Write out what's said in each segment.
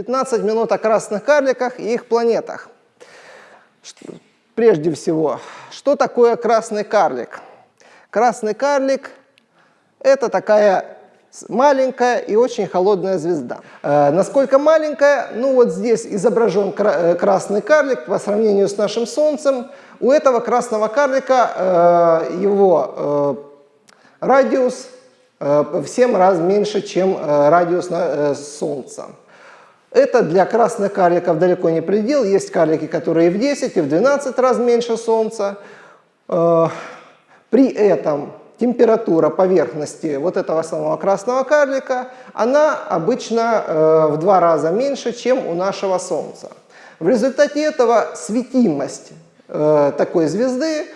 15 минут о красных карликах и их планетах. Прежде всего, что такое красный карлик? Красный карлик – это такая маленькая и очень холодная звезда. Э, насколько маленькая? Ну вот здесь изображен кра э, красный карлик по сравнению с нашим Солнцем. У этого красного карлика э, его э, радиус э, в 7 раз меньше, чем э, радиус Солнца. Это для красных карликов далеко не предел. Есть карлики, которые в 10 и в 12 раз меньше Солнца. Э, при этом температура поверхности вот этого самого красного карлика, она обычно э, в два раза меньше, чем у нашего Солнца. В результате этого светимость э, такой звезды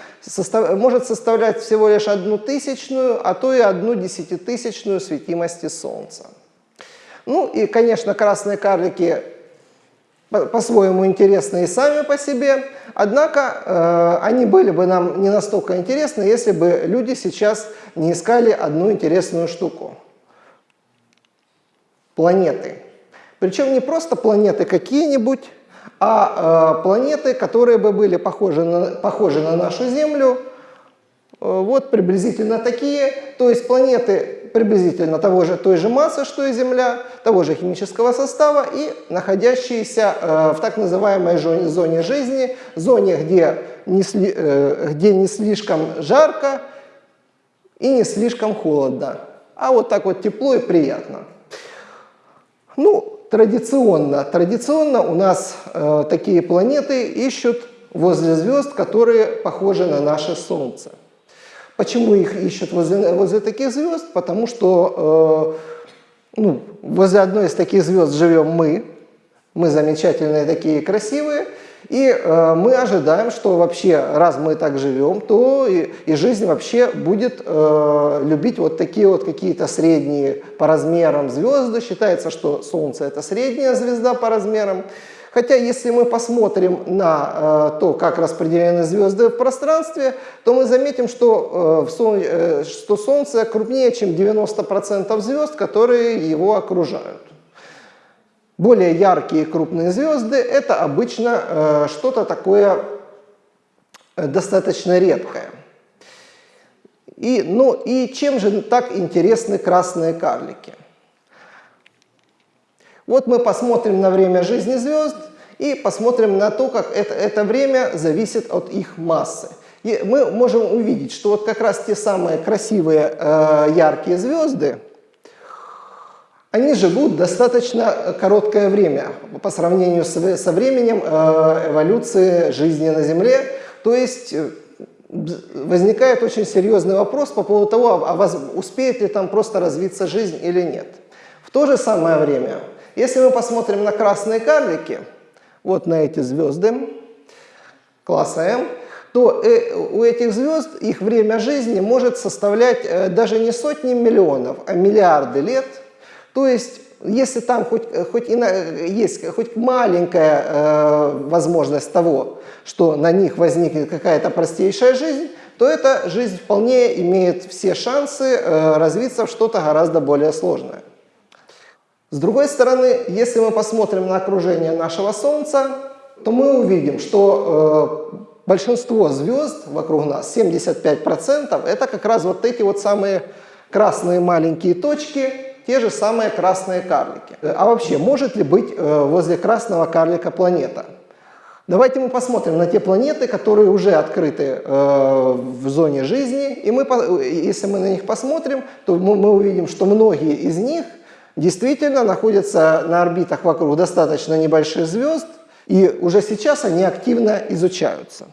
может составлять всего лишь одну тысячную, а то и одну десятитысячную светимости Солнца. Ну и, конечно, красные карлики по-своему интересны и сами по себе, однако э, они были бы нам не настолько интересны, если бы люди сейчас не искали одну интересную штуку. Планеты. Причем не просто планеты какие-нибудь, а э, планеты, которые бы были похожи на, похожи на нашу Землю, э, вот приблизительно такие, то есть планеты приблизительно того же, той же массы, что и Земля, того же химического состава и находящиеся э, в так называемой зоне жизни, зоне, где не, сли, э, где не слишком жарко и не слишком холодно, а вот так вот тепло и приятно. Ну, традиционно, традиционно у нас э, такие планеты ищут возле звезд, которые похожи на наше Солнце. Почему их ищут возле, возле таких звезд? Потому что э, ну, возле одной из таких звезд живем мы, мы замечательные такие красивые, и э, мы ожидаем, что вообще, раз мы так живем, то и, и жизнь вообще будет э, любить вот такие вот какие-то средние по размерам звезды. Считается, что Солнце это средняя звезда по размерам. Хотя, если мы посмотрим на э, то, как распределены звезды в пространстве, то мы заметим, что, э, в Сол... э, что Солнце крупнее, чем 90% звезд, которые его окружают. Более яркие крупные звезды – это обычно э, что-то такое э, достаточно редкое. И, ну, и чем же так интересны красные карлики? Вот мы посмотрим на время жизни звезд и посмотрим на то, как это, это время зависит от их массы. И мы можем увидеть, что вот как раз те самые красивые э, яркие звезды, они живут достаточно короткое время по сравнению с, со временем э, эволюции жизни на Земле. То есть э, возникает очень серьезный вопрос по поводу того, а успеет ли там просто развиться жизнь или нет. В то же самое время если мы посмотрим на красные карлики, вот на эти звезды класса М, то э, у этих звезд их время жизни может составлять э, даже не сотни миллионов, а миллиарды лет. То есть, если там хоть, хоть и на, есть хоть маленькая э, возможность того, что на них возникнет какая-то простейшая жизнь, то эта жизнь вполне имеет все шансы э, развиться в что-то гораздо более сложное. С другой стороны, если мы посмотрим на окружение нашего Солнца, то мы увидим, что э, большинство звезд вокруг нас, 75%, это как раз вот эти вот самые красные маленькие точки, те же самые красные карлики. А вообще, может ли быть э, возле красного карлика планета? Давайте мы посмотрим на те планеты, которые уже открыты э, в зоне жизни, и мы, если мы на них посмотрим, то мы, мы увидим, что многие из них – действительно находятся на орбитах вокруг достаточно небольших звезд, и уже сейчас они активно изучаются.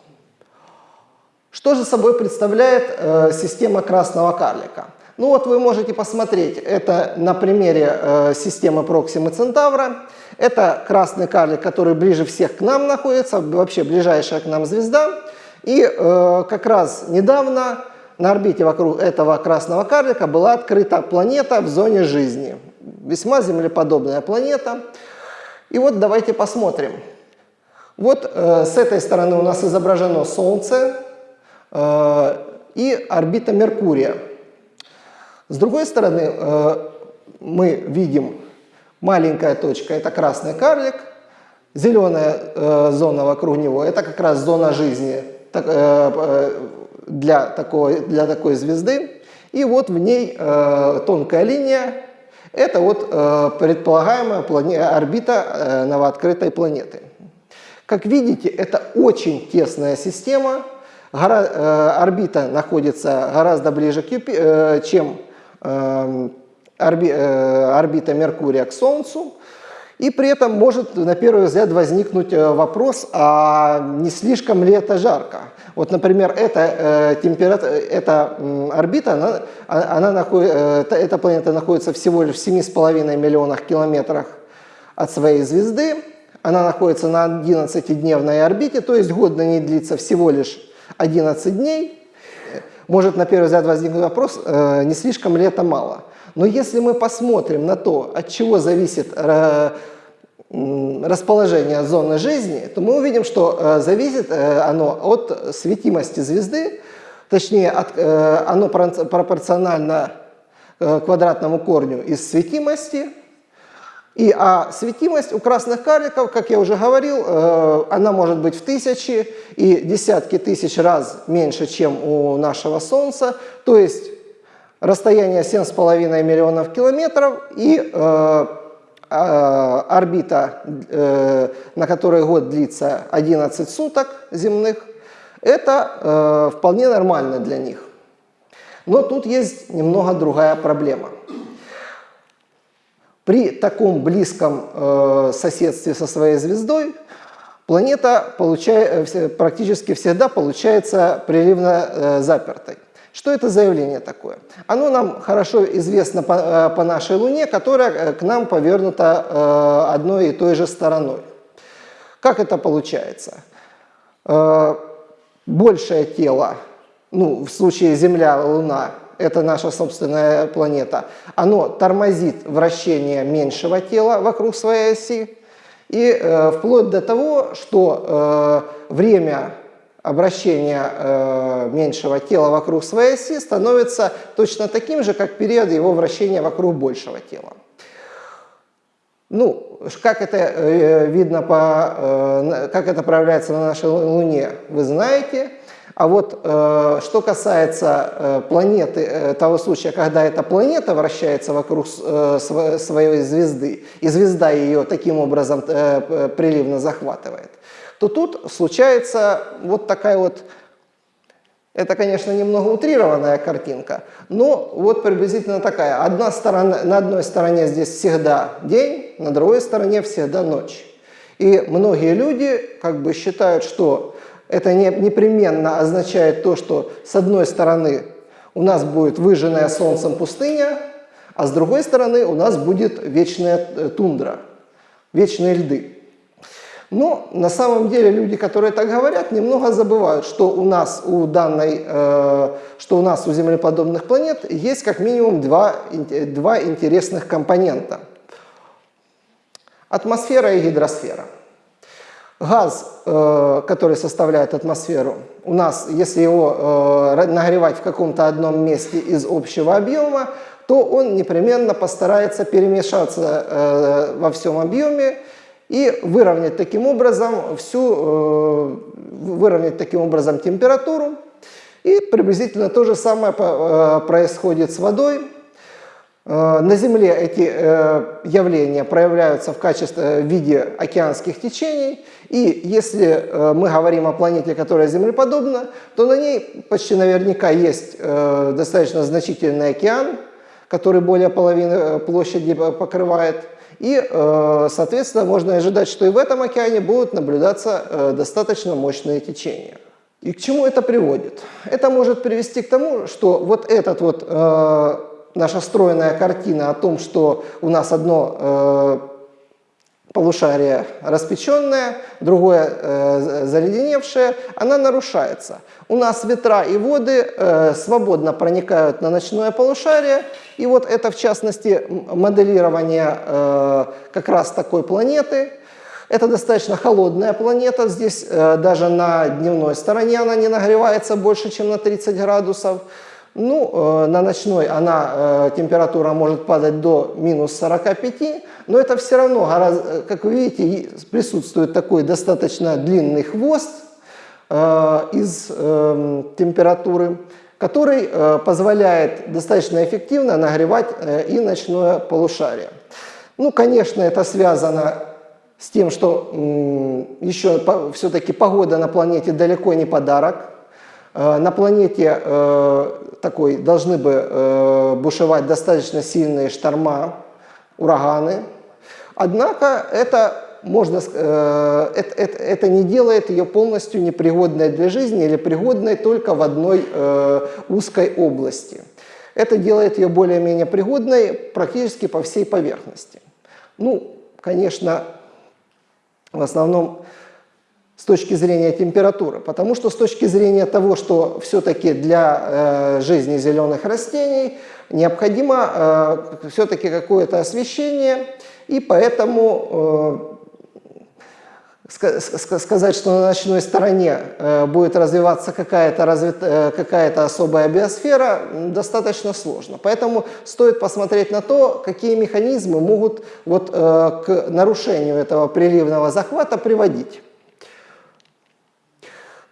Что же собой представляет э, система красного карлика? Ну вот вы можете посмотреть, это на примере э, системы Проксимы Центавра. Это красный карлик, который ближе всех к нам находится, вообще ближайшая к нам звезда. И э, как раз недавно на орбите вокруг этого красного карлика была открыта планета в зоне жизни весьма землеподобная планета. И вот давайте посмотрим. Вот э, с этой стороны у нас изображено Солнце э, и орбита Меркурия. С другой стороны э, мы видим Маленькая точка – это красный карлик, зеленая э, зона вокруг него – это как раз зона жизни так, э, э для, такой, для такой звезды. И вот в ней э, тонкая линия – это вот э, предполагаемая плане, орбита э, новооткрытой планеты. Как видите, это очень тесная система. Гора, э, орбита находится гораздо ближе, к Юпи, э, чем э, орби, э, орбита Меркурия к Солнцу. И при этом может на первый взгляд возникнуть э, вопрос, а не слишком ли это жарко? Вот, например, эта, э, температура, эта э, орбита, она, а, она наход, э, эта планета находится всего лишь в 7,5 миллионах километрах от своей звезды. Она находится на 11-дневной орбите, то есть год на ней длится всего лишь 11 дней. Может на первый взгляд возникнуть вопрос, э, не слишком ли это мало? Но если мы посмотрим на то, от чего зависит э, расположение зоны жизни, то мы увидим, что э, зависит э, оно от светимости звезды, точнее, от, оно пропорционально квадратному корню из светимости. И, а светимость у красных карликов, как я уже говорил, она может быть в тысячи и десятки тысяч раз меньше, чем у нашего Солнца. То есть расстояние 7,5 миллионов километров и э, э, орбита, э, на которой год длится 11 суток земных, это э, вполне нормально для них. Но тут есть немного другая проблема. При таком близком э, соседстве со своей звездой планета практически всегда получается приливно запертой. Что это за явление такое? Оно нам хорошо известно по, э, по нашей Луне, которая э, к нам повернута э, одной и той же стороной. Как это получается? Большее тело, ну, в случае Земля, Луна, это наша собственная планета, оно тормозит вращение меньшего тела вокруг своей оси, и э, вплоть до того, что э, время обращение э, меньшего тела вокруг своей оси становится точно таким же, как период его вращения вокруг большего тела. Ну, как это э, видно, по, э, как это проявляется на нашей Луне, вы знаете. А вот э, что касается э, планеты, э, того случая, когда эта планета вращается вокруг э, своей звезды, и звезда ее таким образом э, приливно захватывает, то тут случается вот такая вот, это, конечно, немного утрированная картинка, но вот приблизительно такая. Одна сторона, на одной стороне здесь всегда день, на другой стороне всегда ночь. И многие люди как бы считают, что это не, непременно означает то, что с одной стороны у нас будет выжженная солнцем пустыня, а с другой стороны у нас будет вечная э, тундра, вечные льды. Но на самом деле люди, которые так говорят, немного забывают, что у нас у данной, э, что у нас у землеподобных планет есть как минимум два, два интересных компонента. Атмосфера и гидросфера. Газ, э, который составляет атмосферу, у нас, если его э, нагревать в каком-то одном месте из общего объема, то он непременно постарается перемешаться э, во всем объеме и выровнять таким образом всю, э, выровнять таким образом температуру. И приблизительно то же самое э, происходит с водой. Э, на Земле эти явления проявляются в качестве в виде океанских течений. И если мы говорим о планете, которая землеподобна, то на ней почти наверняка есть достаточно значительный океан, который более половины площади покрывает. И, э, соответственно, можно ожидать, что и в этом океане будут наблюдаться э, достаточно мощные течения. И к чему это приводит? Это может привести к тому, что вот этот вот э, наша стройная картина о том, что у нас одно полушарие распеченное, другое э, заледеневшее, она нарушается. У нас ветра и воды э, свободно проникают на ночное полушарие, и вот это в частности моделирование э, как раз такой планеты. Это достаточно холодная планета, здесь э, даже на дневной стороне она не нагревается больше, чем на 30 градусов. Ну, э, на ночной она, э, температура может падать до минус 45, но это все равно, гораздо, как вы видите, присутствует такой достаточно длинный хвост из температуры, который позволяет достаточно эффективно нагревать и ночное полушарие. Ну, конечно, это связано с тем, что еще все-таки погода на планете далеко не подарок. Э, на планете э, такой должны бы э, бушевать достаточно сильные шторма, ураганы. Однако это, можно, это, это, это не делает ее полностью непригодной для жизни или пригодной только в одной узкой области. Это делает ее более-менее пригодной практически по всей поверхности. Ну, конечно, в основном с точки зрения температуры, потому что с точки зрения того, что все-таки для э, жизни зеленых растений необходимо э, все-таки какое-то освещение, и поэтому э, сказать, что на ночной стороне э, будет развиваться какая-то развит, э, какая особая биосфера, достаточно сложно. Поэтому стоит посмотреть на то, какие механизмы могут вот, э, к нарушению этого приливного захвата приводить.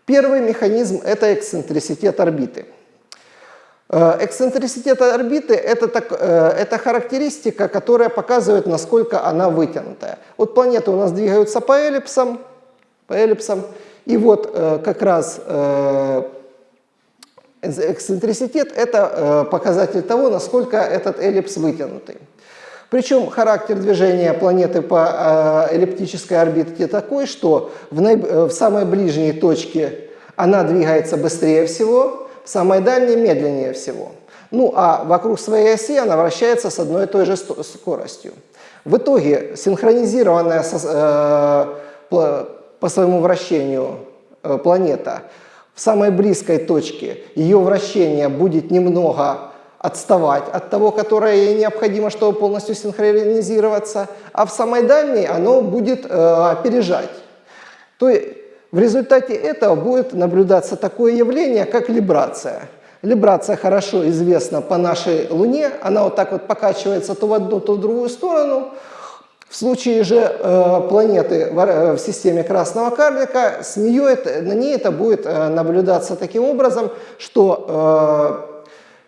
Первый механизм – это эксцентриситет орбиты. Э, эксцентриситет орбиты это, э, это характеристика, которая показывает, насколько она вытянутая. Вот планеты у нас двигаются по эллипсам, по эллипсам и вот э, как раз эксцентриситет – это показатель того, насколько этот эллипс вытянутый. Причем характер движения планеты по э, эллиптической орбите такой, что в, наиб... Э, в самой ближней точке она двигается быстрее всего, в самой дальней медленнее всего. Ну а вокруг своей оси она вращается с одной и той же скоростью. В итоге синхронизированная со, э, по своему вращению э, планета в самой близкой точке, ее вращение будет немного отставать от того, которое ей необходимо, чтобы полностью синхронизироваться, а в самой дальней оно будет э, опережать. То есть в результате этого будет наблюдаться такое явление, как либрация. Либрация хорошо известна по нашей Луне, она вот так вот покачивается то в одну, то в другую сторону. В случае же э, планеты в, э, в системе красного карлика, с нее это, на ней это будет э, наблюдаться таким образом, что э,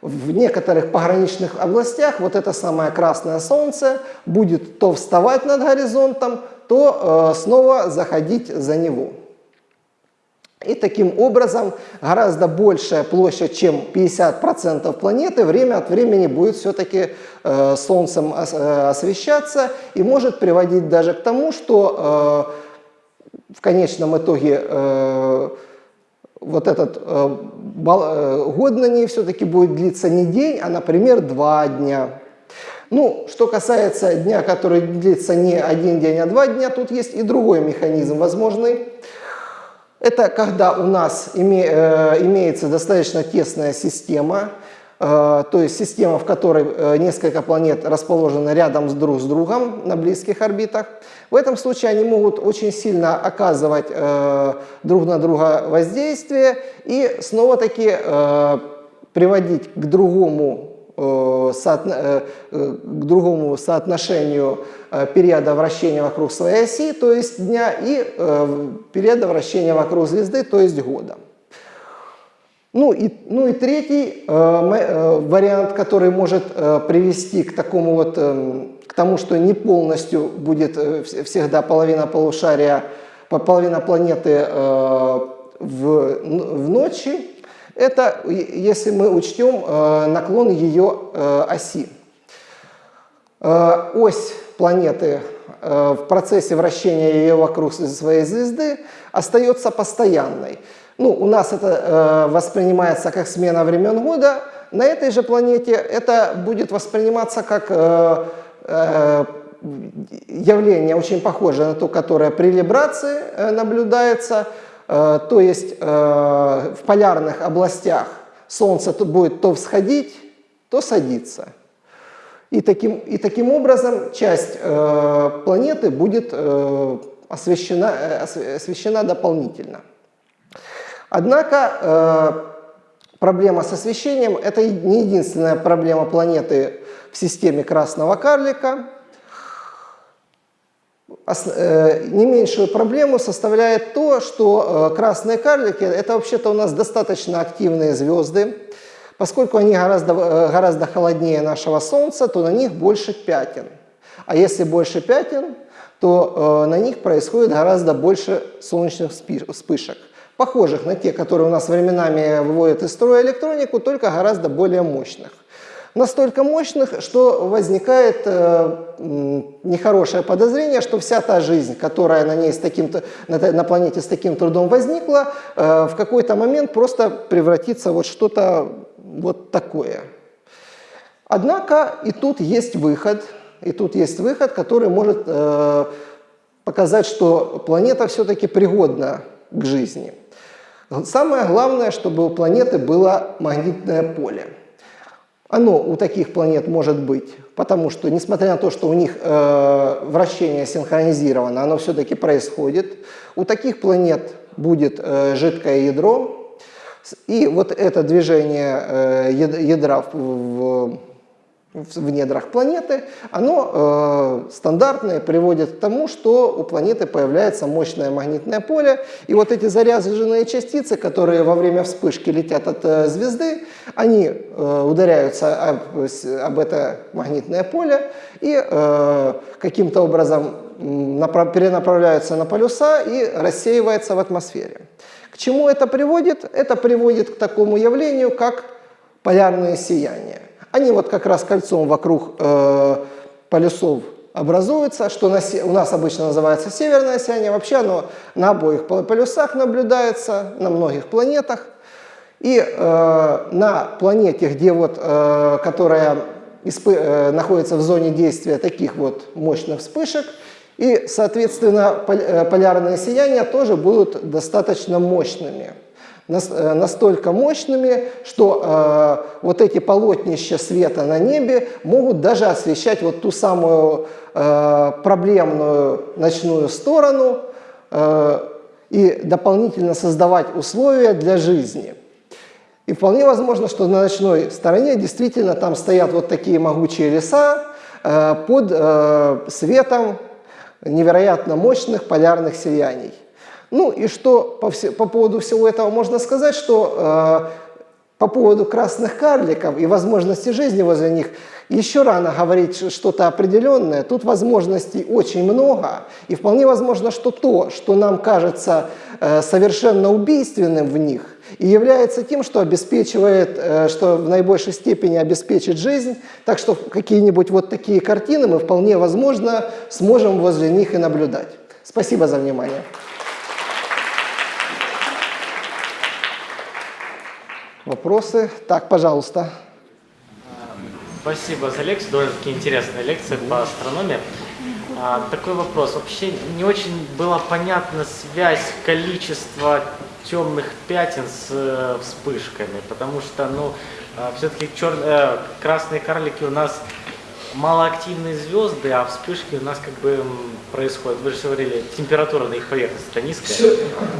в некоторых пограничных областях вот это самое красное солнце будет то вставать над горизонтом, то э, снова заходить за него. И таким образом гораздо большая площадь, чем 50% планеты, время от времени будет все-таки э, Солнцем ос, э, освещаться и может приводить даже к тому, что э, в конечном итоге э, вот этот э, э, год на ней все-таки будет длиться не день, а, например, два дня. Ну, что касается дня, который длится не один день, а два дня, тут есть и другой механизм возможный. Это когда у нас име, э, имеется достаточно тесная система, то есть система, в которой э, несколько планет расположены рядом с друг с другом на близких орбитах. В этом случае они могут очень сильно оказывать э, друг на друга воздействие и снова-таки э, приводить к другому, э, э, э к другому соотношению э, периода вращения вокруг своей оси, то есть дня, и э, периода вращения вокруг звезды, то есть года. Ну и, ну и третий э, э, вариант, который может э, привести к такому вот, э, к тому, что не полностью будет э, всегда половина полушария, половина планеты э, в, в ночи, это если мы учтем э, наклон ее э, оси. Э, ось планеты э, в процессе вращения ее вокруг своей звезды остается постоянной. Ну, у нас это э, воспринимается как смена времен года, на этой же планете это будет восприниматься как э, э, явление очень похожее на то, которое при либрации э, наблюдается, э, то есть э, в полярных областях Солнце то будет то всходить, то садиться. И таким, и таким образом часть э, планеты будет э, освещена, э, освещена дополнительно. Однако э, проблема с освещением – это не единственная проблема планеты в системе красного карлика. Э, не меньшую проблему составляет то, что э, красные карлики – это вообще-то у нас достаточно активные звезды. Поскольку они гораздо, гораздо холоднее нашего Солнца, то на них больше пятен. А если больше пятен, то на них происходит гораздо больше солнечных вспышек, похожих на те, которые у нас временами выводят из строя электронику, только гораздо более мощных настолько мощных, что возникает э, нехорошее подозрение, что вся та жизнь, которая на, ней с таким на, на планете с таким трудом возникла, э, в какой-то момент просто превратится вот что-то вот такое. Однако и тут есть выход, и тут есть выход, который может э, показать, что планета все-таки пригодна к жизни. Самое главное, чтобы у планеты было магнитное поле. Оно у таких планет может быть, потому что, несмотря на то, что у них э, вращение синхронизировано, оно все-таки происходит. У таких планет будет э, жидкое ядро, и вот это движение э, ядра в, в в недрах планеты, оно э, стандартное приводит к тому, что у планеты появляется мощное магнитное поле, и вот эти заряженные частицы, которые во время вспышки летят от э, звезды, они э, ударяются об, об это магнитное поле и э, каким-то образом перенаправляются на полюса и рассеиваются в атмосфере. К чему это приводит? Это приводит к такому явлению, как полярное сияние. Они вот как раз кольцом вокруг э, полюсов образуются, что на, у нас обычно называется северное сияние. Вообще оно на обоих полюсах наблюдается, на многих планетах. И э, на планете, где вот, э, которая э, находится в зоне действия таких вот мощных вспышек, и, соответственно, э, полярные сияния тоже будут достаточно мощными. Э, настолько мощными, что э, вот эти полотнища света на небе могут даже освещать вот ту самую э, проблемную ночную сторону э, и дополнительно создавать условия для жизни. И вполне возможно, что на ночной стороне действительно там стоят вот такие могучие леса э, под э, светом невероятно мощных полярных сияний. Ну и что по, все, по поводу всего этого можно сказать, что э, по поводу красных карликов и возможности жизни возле них еще рано говорить что-то определенное. Тут возможностей очень много, и вполне возможно, что то, что нам кажется э, совершенно убийственным в них, и является тем, что обеспечивает, э, что в наибольшей степени обеспечит жизнь. Так что какие-нибудь вот такие картины мы вполне возможно сможем возле них и наблюдать. Спасибо за внимание. Вопросы? Так, пожалуйста. Спасибо за лекцию, довольно-таки интересная лекция по астрономии. А, такой вопрос. Вообще не очень была понятна связь количества темных пятен с э, вспышками, потому что, ну, э, все-таки чер... э, красные карлики у нас малоактивные звезды, а вспышки у нас как бы происходят. Вы же говорили, температура на их поверхности низкая.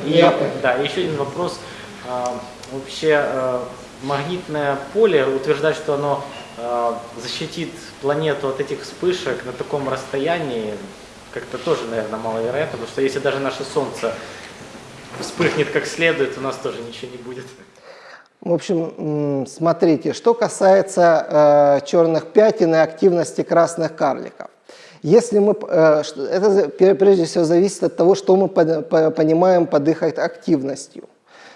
И, да, еще один вопрос. А, вообще э, магнитное поле, утверждать, что оно э, защитит планету от этих вспышек на таком расстоянии, как-то тоже, наверное, маловероятно, потому что если даже наше Солнце вспыхнет как следует, у нас тоже ничего не будет. В общем, смотрите, что касается э, черных пятен и активности красных карликов. Если мы, э, это прежде всего зависит от того, что мы понимаем под их активностью.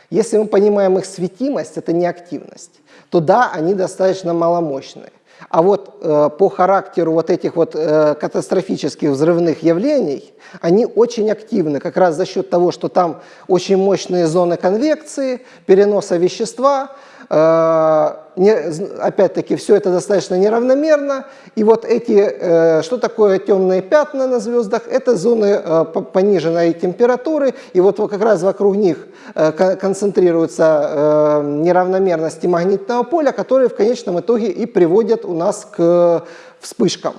Если мы понимаем их светимость, это не активность, то да, они достаточно маломощные. А вот э, по характеру вот этих вот э, катастрофических взрывных явлений, они очень активны, как раз за счет того, что там очень мощные зоны конвекции, переноса вещества, опять-таки, все это достаточно неравномерно. И вот эти, э, что такое темные пятна на звездах? Это зоны э, пониженной температуры. И вот как раз вокруг них э, концентрируются неравномерности магнитного поля, которые в конечном итоге и приводят у нас к вспышкам,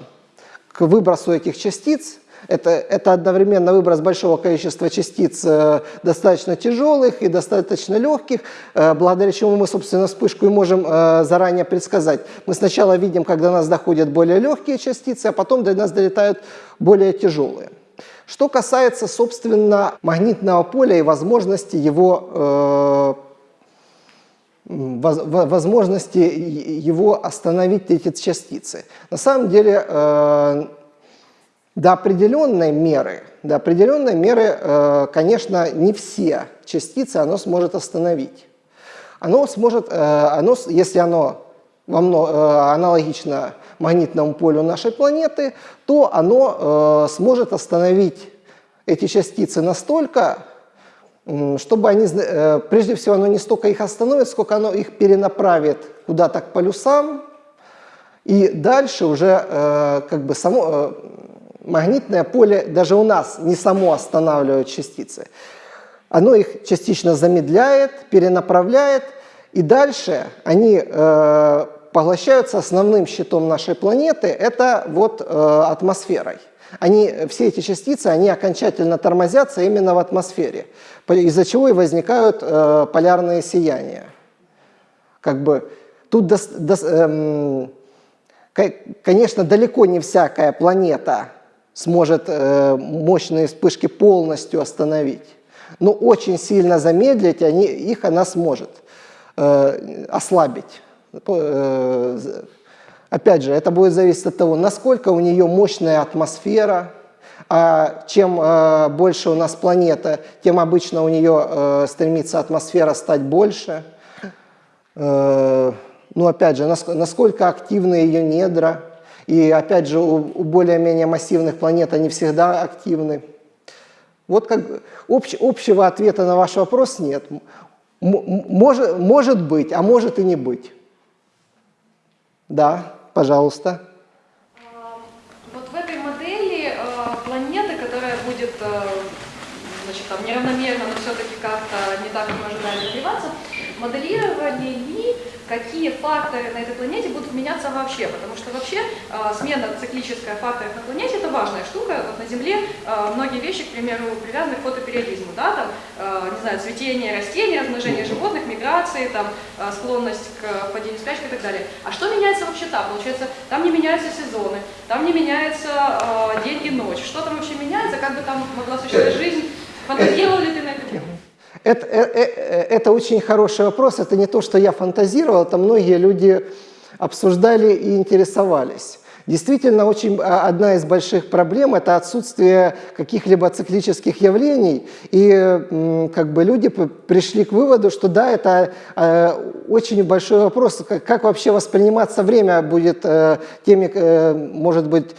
к выбросу этих частиц Это, это одновременно выброс большого количества частиц э, достаточно тяжелых и достаточно легких, э, благодаря чему мы, собственно, вспышку и можем э, заранее предсказать. Мы сначала видим, когда до нас доходят более легкие частицы, а потом до нас долетают более тяжелые. Что касается, собственно, магнитного поля и возможности его возможности его остановить эти частицы. На самом деле до определенной меры, до определенной меры, э, конечно, не все частицы оно сможет остановить. Оно сможет, э, оно, если оно э, аналогично магнитному полю нашей планеты, то оно сможет остановить эти частицы настолько, чтобы они, прежде всего, оно не столько их остановит, сколько оно их перенаправит куда-то к полюсам, и дальше уже как бы само, магнитное поле даже у нас не само останавливает частицы. Оно их частично замедляет, перенаправляет, и дальше они э, поглощаются основным щитом нашей планеты, это вот э, атмосферой. Они, все эти частицы, они окончательно тормозятся именно в атмосфере, из-за чего и возникают э, полярные сияния. Как бы тут, до, до, эм, конечно, далеко не всякая планета сможет э, мощные вспышки полностью остановить. Но очень сильно замедлить они, их она сможет э, ослабить. Э, опять же, это будет зависеть от того, насколько у нее мощная атмосфера, а чем э, больше у нас планета, тем обычно у нее э, стремится атмосфера стать больше. Э, ну, опять же, насколько активны ее недра, и опять же, у, более-менее массивных планет они всегда активны. Вот как общ, общего ответа на ваш вопрос нет. Может, может быть, а может и не быть. Да, пожалуйста. А, вот в этой модели э, планеты, которая будет э, значит, там, неравномерно, но все-таки как-то не так, как мы ожидали, развиваться, моделировали ли какие факторы на этой планете будут меняться вообще, потому что вообще э, смена циклическая факторов на планете это важная штука. Вот на Земле э, многие вещи, к примеру, привязаны к фотопериодизму, да, там, э, не знаю, цветение растений, размножение животных, миграции, там, э, склонность к падению спячки и так далее. А что меняется вообще там? Получается, там не меняются сезоны, там не меняется э, день и ночь. Что там вообще меняется, как бы там могла существовать жизнь? Фантазировал ли ты? Это, это, э, это очень хороший вопрос. Это не то, что я фантазировал, это многие люди обсуждали и интересовались. Действительно, очень, а, одна из больших проблем – это отсутствие каких-либо циклических явлений. И как бы люди пришли к выводу, что да, это э, очень большой вопрос, как, как вообще восприниматься время будет э, теми, может быть,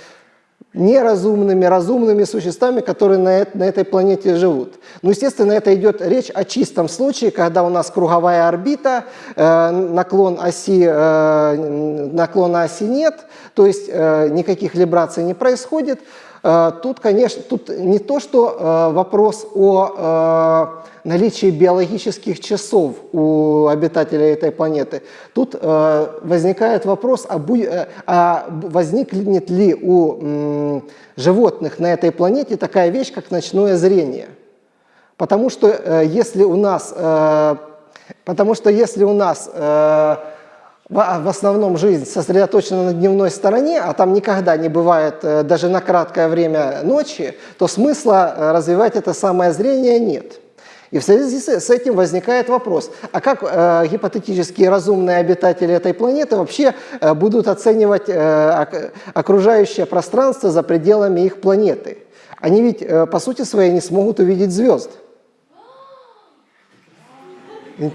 неразумными, разумными существами, которые на, на этой планете живут. Ну, естественно, это идет речь о чистом случае, когда у нас круговая орбита, э, наклон оси, э, наклона оси нет, то есть э, никаких либраций не происходит. Э, тут, конечно, тут не то, что э, вопрос о э, наличии биологических часов у обитателей этой планеты. Тут э, возникает вопрос, а, бу, э, а возникнет ли у м, животных на этой планете такая вещь, как ночное зрение. Потому что э, если у нас, э, потому что если у нас э, в, основном жизнь сосредоточена на дневной стороне, а там никогда не бывает э, даже на краткое время ночи, то смысла э, развивать это самое зрение нет. И в связи с этим возникает вопрос, а как э, гипотетические разумные обитатели этой планеты вообще э, будут оценивать э, окружающее пространство за пределами их планеты? Они ведь, э, по сути своей, не смогут увидеть звезд.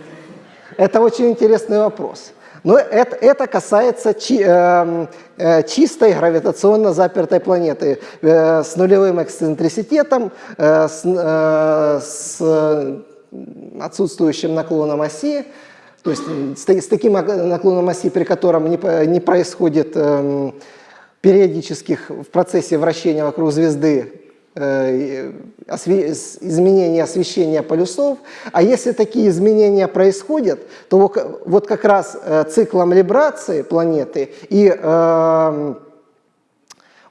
Это очень интересный вопрос. Но это, это касается чи, э, э, чистой гравитационно запертой планеты э, с нулевым эксцентриситетом, э, с, э, с отсутствующим наклоном оси, то есть с, с таким наклоном оси, при котором не, не происходит э, периодических в процессе вращения вокруг звезды Э, изменения освещения полюсов. А если такие изменения происходят, то вот как раз э, циклом либрации планеты и э,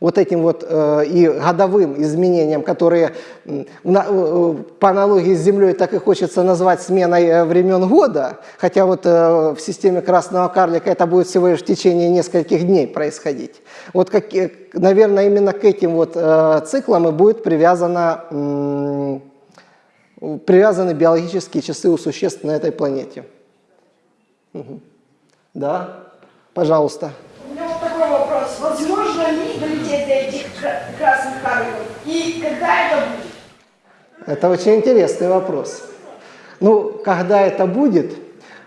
вот этим вот э, и годовым изменениям, которые э, по аналогии с Землей так и хочется назвать сменой э, времен года, хотя вот э, в системе красного карлика это будет всего лишь в течение нескольких дней происходить. Вот, как, э, наверное, именно к этим вот э, циклам и будет привязана, привязаны биологические часы у существ на этой планете. Угу. Да, пожалуйста. У меня вот такой вопрос. Возможно ли долететь до этих красных карликов? И когда это будет? Это очень интересный вопрос. Ну, когда это будет,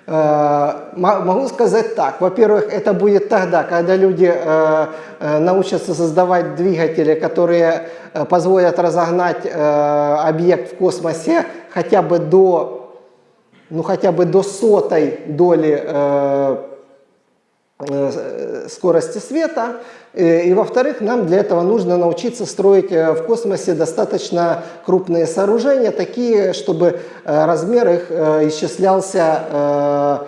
э, могу сказать так. Во-первых, это будет тогда, когда люди э, э, научатся создавать двигатели, которые позволят разогнать объект в космосе хотя бы до, ну, хотя бы до сотой доли скорости света. Э, и, во-вторых, нам для этого нужно научиться строить э, в космосе достаточно крупные сооружения, такие, чтобы размер их исчислялся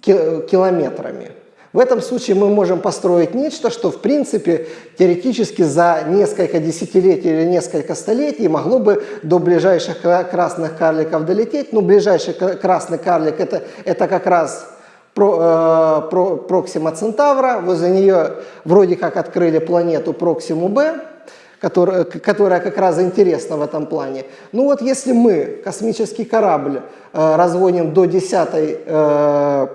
километрами. В этом случае мы можем построить нечто, что в принципе теоретически за несколько десятилетий или несколько столетий могло бы до ближайших красных карликов долететь. Ну, ближайший красный карлик это, это как раз про, э, про, Проксима Центавра, возле нее вроде как открыли планету Проксиму Б, которая, которая как раз интересна в этом плане. Ну вот если мы космический корабль э, разводим до десятой э,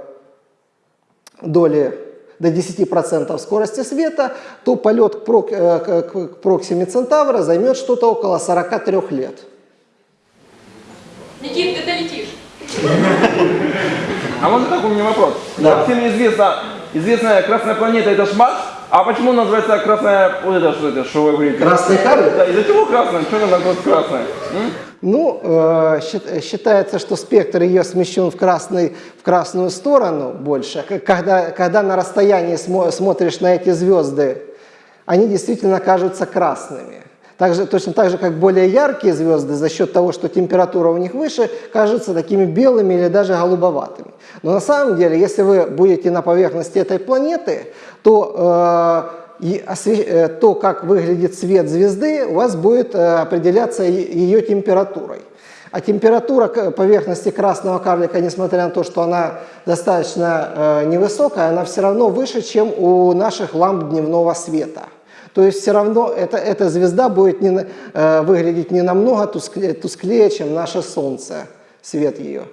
доли до 10% скорости света, то полет к, прок, э, к, к Проксиме Центавра займет что-то около 43 лет. Никит, ты долетишь. А можно так у меня вопрос? Да. Всем известно, известная красная планета это ж Марс, а почему называется красная, вот это что это, что вы говорите? Красный карлик? Да, из-за чего красная? Что она называется красная? М? Ну, э, считается, что спектр ее смещен в, красный, в красную сторону больше. Когда, когда на расстоянии смо смотришь на эти звезды, они действительно кажутся красными. Также, точно так же, как более яркие звезды за счет того, что температура у них выше, кажутся такими белыми или даже голубоватыми. Но на самом деле, если вы будете на поверхности этой планеты, то, э, э, то как выглядит свет звезды, у вас будет э, определяться ее температурой. А температура поверхности красного карлика, несмотря на то, что она достаточно э, невысокая, она все равно выше, чем у наших ламп дневного света. То есть все равно это, эта звезда будет не, э, выглядеть не намного тусклее, тусклее, чем наше Солнце, свет ее.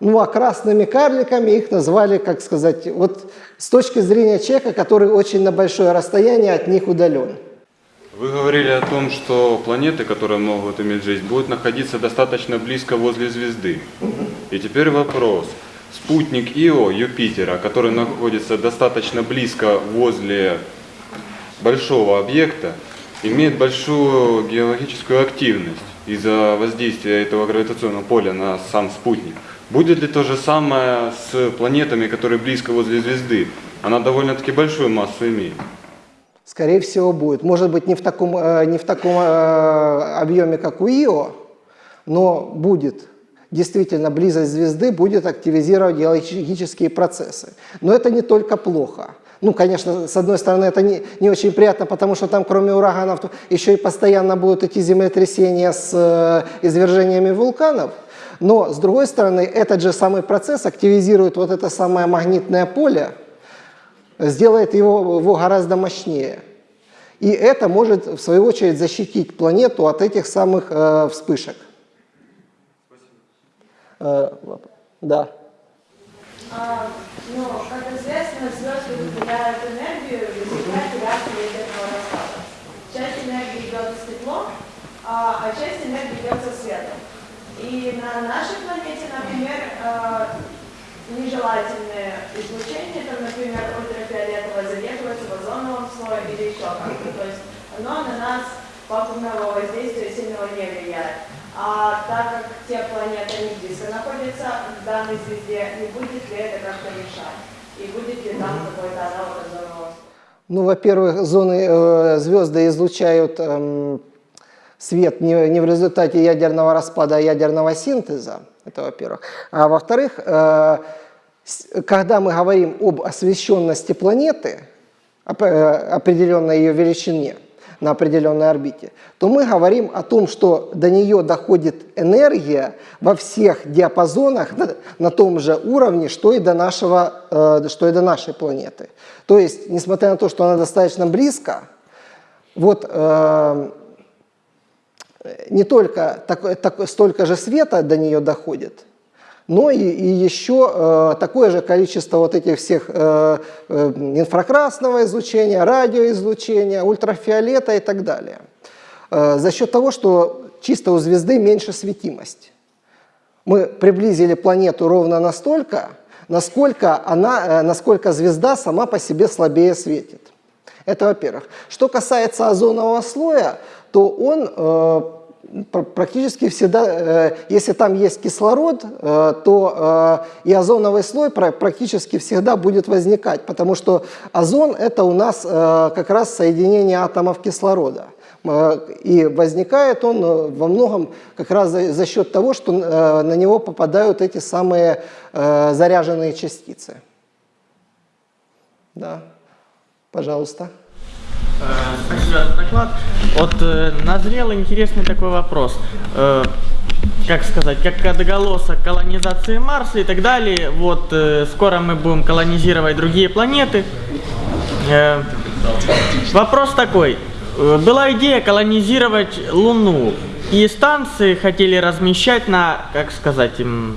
Ну а красными карликами их назвали, как сказать, вот с точки зрения человека, который очень на большое расстояние от них удален. Вы говорили о том, что планеты, которые могут иметь жизнь, будут находиться достаточно близко возле звезды. И теперь вопрос. Спутник Ио Юпитера, который находится достаточно близко возле большого объекта имеет большую геологическую активность из-за воздействия этого гравитационного поля на сам спутник. Будет ли то же самое с планетами, которые близко возле звезды? Она довольно-таки большую массу имеет. Скорее всего будет. Может быть не в таком, э, не в таком э, объеме, как у Ио, но будет. Действительно, близость звезды будет активизировать геологические процессы. Но это не только плохо. Ну, конечно, с одной стороны, это не, не очень приятно, потому что там, кроме ураганов, еще и постоянно будут эти землетрясения с э, извержениями вулканов. Но, с другой стороны, этот же самый процесс активизирует вот это самое магнитное поле, сделает его, его гораздо мощнее. И это может, в свою очередь, защитить планету от этих самых э, вспышек. Э, да. А, ну, как известно, звезды выделяют энергию. Часть энергии идет из тепло, а, а часть энергии идет со светом. И на нашей планете, например, нежелательное излучение, там, например, ультрафиолетовое задерживается в озоновом слое или еще как-то. На нас пагубного воздействия сильного не влияет. А так как те планеты не близко находятся в данной звезде, не будет ли это как-то мешать? И будет ли там какой-то аналог озонового Ну, во-первых, зоны э, звезды излучают э, свет не, не в результате ядерного распада, а ядерного синтеза. Это во-первых. А во-вторых, э, когда мы говорим об освещенности планеты, э, определенной ее величине на определенной орбите, то мы говорим о том, что до нее доходит энергия во всех диапазонах на, на том же уровне, что и, до нашего, э, что и до нашей планеты. То есть, несмотря на то, что она достаточно близко, вот э, не только такое- такое- столько же света до нее доходит, но и, и еще э, такое же количество вот этих всех э, э, инфракрасного излучения, радиоизлучения, ультрафиолета и так далее. Э, за счет того, что чисто у звезды меньше светимость. Мы приблизили планету ровно настолько, насколько, она, э, насколько звезда сама по себе слабее светит. Это во-первых. Что касается озонового слоя, то он э, практически всегда, э, если там есть кислород, э, то э, и озоновый слой пра- практически всегда будет возникать, потому что озон это у нас как раз соединение атомов кислорода. И возникает он во многом как раз за, счет того, что на него попадают эти самые заряженные частицы. Да, пожалуйста. Спасибо доклад. Вот э, назрел интересный такой вопрос. Э, Как сказать, как отголосок колонизации Марса и так далее. Вот э, скоро мы будем колонизировать другие планеты. Э, Вопрос такой. Э, Была идея колонизировать Луну. И станции хотели размещать на, как сказать, м,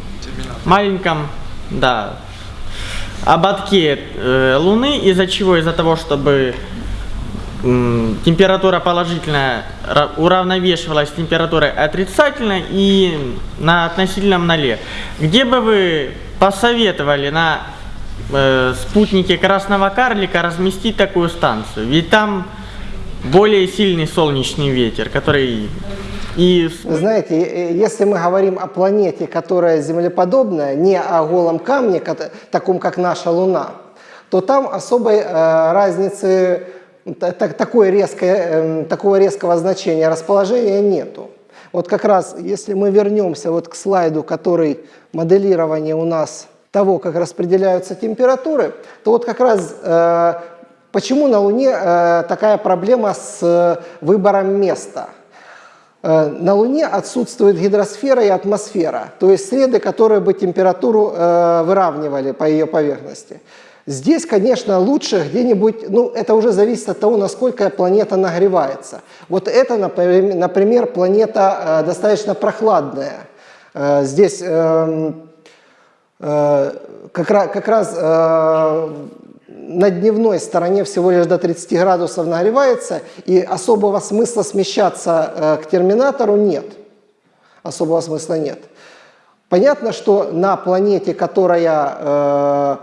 маленьком, да, ободке э, Луны, из-за чего? Из-за того, чтобы температура положительная ра- уравновешивалась температурой отрицательной и на относительном ноле. Где бы вы посоветовали на э, спутнике Красного Карлика разместить такую станцию? Ведь там более сильный солнечный ветер, который и знаете, э, если мы говорим о планете, которая землеподобная, не о голом камне, таком как наша Луна, то там особой э, разницы, так- такой резкой, эм, такого резкого значения расположения нету. Вот как раз, если мы вернемся вот к слайду, который моделирование у нас того, как распределяются температуры, то вот как раз э, почему на Луне э, такая проблема с э, выбором места. Э, На Луне отсутствует гидросфера и атмосфера, то есть среды, которые бы температуру э, выравнивали по ее поверхности. Здесь, конечно, лучше где-нибудь, ну, это уже зависит от того, насколько планета нагревается. Вот это, напри- например, планета э, достаточно прохладная. Э, Здесь эм, э, как, ра- как раз э, на дневной стороне всего лишь до 30 градусов нагревается, и особого смысла смещаться э, к терминатору нет. Особого смысла нет. Понятно, что на планете, которая э,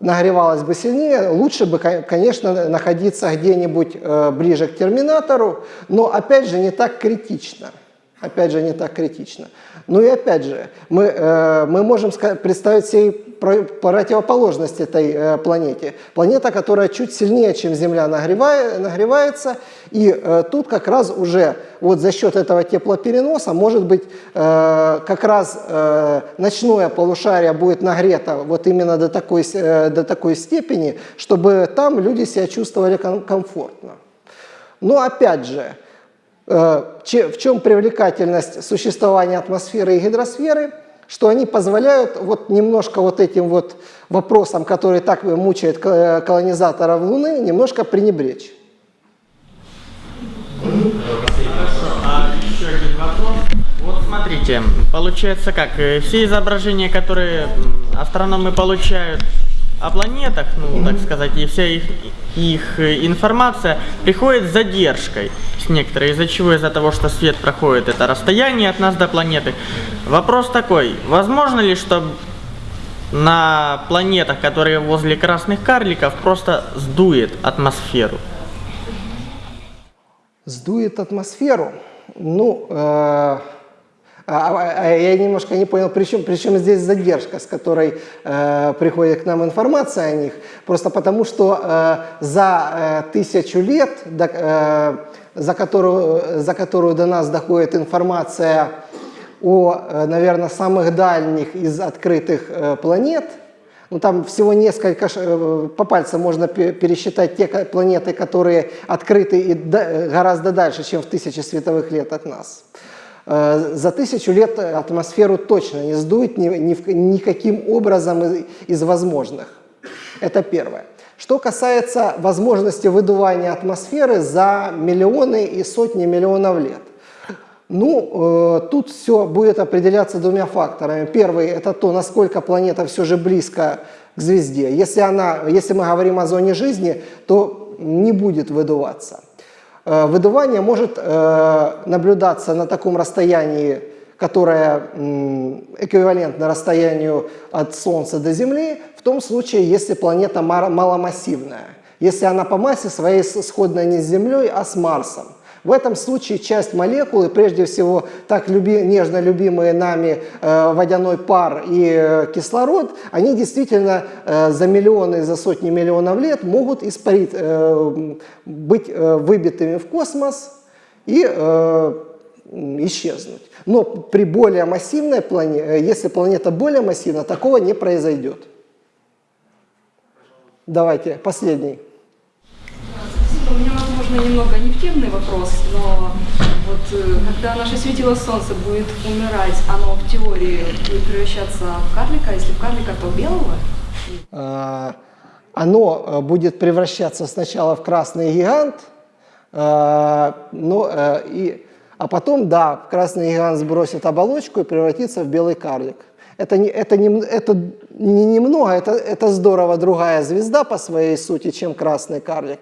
нагревалась бы сильнее, лучше бы, ко- конечно, находиться где-нибудь э, ближе к терминатору, но опять же не так критично. Опять же, не так критично. Ну и опять же, мы, э, мы можем представить себе про- противоположность этой э, планете. Планета, которая чуть сильнее, чем Земля, нагревая- нагревается, и э, тут как раз уже вот за счет этого теплопереноса, может быть, э, как раз э, ночное полушарие будет нагрето вот именно до такой, э, до такой степени, чтобы там люди себя чувствовали ком- комфортно. Но опять же, в чем привлекательность существования атмосферы и гидросферы, что они позволяют вот немножко вот этим вот вопросам, которые так мучают ко- колонизаторов Луны, немножко пренебречь. Вот смотрите, получается как, э, все изображения, которые астрономы получают о планетах, ну, так сказать, и вся их, их э, информация приходит с задержкой с некоторой, из-за чего? Из-за того, что свет проходит это расстояние от нас до планеты. Вопрос такой, возможно ли, что на планетах, которые возле красных карликов, просто сдует атмосферу? Сдует атмосферу. Ну, э, а- а- а я немножко не понял, при чем, при чем здесь задержка, с которой э, приходит к нам информация о них. Просто потому, что э, за э, тысячу лет, до- э, за, которую, за которую до нас доходит информация о, наверное, самых дальних из открытых э, планет, Ну, там всего несколько, э, по пальцам можно пе- пересчитать те планеты, которые открыты и да- гораздо дальше, чем в тысячи световых лет от нас. Э, За тысячу лет атмосферу точно не сдует ни, ни никаким образом из, из возможных. Это первое. Что касается возможности выдувания атмосферы за миллионы и сотни миллионов лет. Ну, э, тут все будет определяться двумя факторами. Первый – это то, насколько планета все же близко к звезде. Если, она, если мы говорим о зоне жизни, то не будет выдуваться. Э, Выдувание может э, наблюдаться на таком расстоянии, которое эквивалентно расстоянию от Солнца до Земли, в том случае, если планета маломассивная. Если она по массе своей сходна не с Землей, а с Марсом. В этом случае часть молекулы, прежде всего так люби- нежно любимые нами э, водяной пар и э, кислород, они действительно э, за миллионы, за сотни миллионов лет могут испарить, э, быть э, выбитыми в космос и э, исчезнуть. Но при более массивной планете, если планета более массивна, такого не произойдет. Давайте, последний. Возможно, немного нефтивный вопрос, но вот э, когда наше светило Солнце будет умирать, оно в теории будет превращаться в карлика, а если в карлика, то белого? А, Оно э, будет превращаться сначала в красный гигант, а, но, э, и, а потом, да, красный гигант сбросит оболочку и превратится в белый карлик. Это, не, это, не, это не немного, это, это здорово другая звезда по своей сути, чем красный карлик.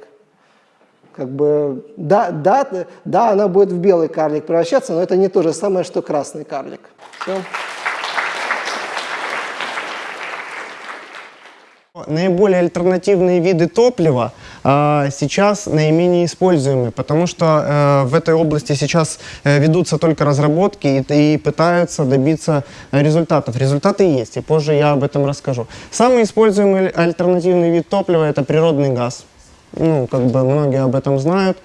Как бы, да, да, да, она будет в белый карлик превращаться, но это не то же самое, что красный карлик. Всё. Наиболее альтернативные виды топлива а, сейчас наименее используемы, потому что э, в этой области сейчас э, ведутся только разработки и, и пытаются добиться э, результатов. Результаты есть, и позже я об этом расскажу. Самый используемый альтернативный вид топлива – это природный газ. Ну, как бы многие об этом знают.